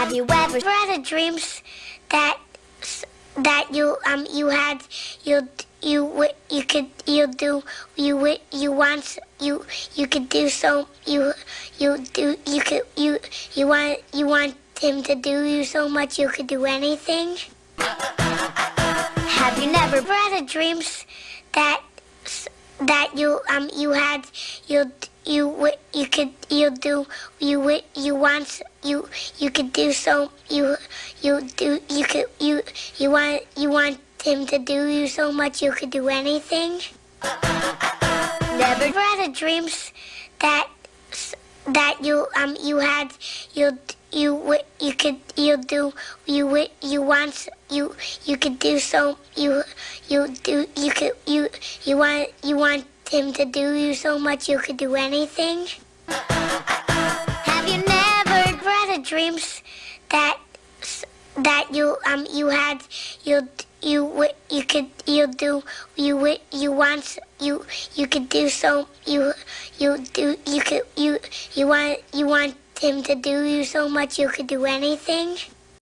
Have you ever had a dreams that that you um you had you you you could you do you you want you you could do so you you do you could you you want you want him to do you so much you could do anything? Have you never had a dreams that that you um you had you you you could you do you you want you you could do so you you do you could you you want you want him to do you so much you could do anything? never had a dreams that that you um you had you you you could you do you you want you you could do so you you do you could you you want you want him to do you so much you could do anything? Have you never had dreams that that you um you had you you you could you do you you want you you could do so you you do you could you you want you want him to do you so much you could do anything?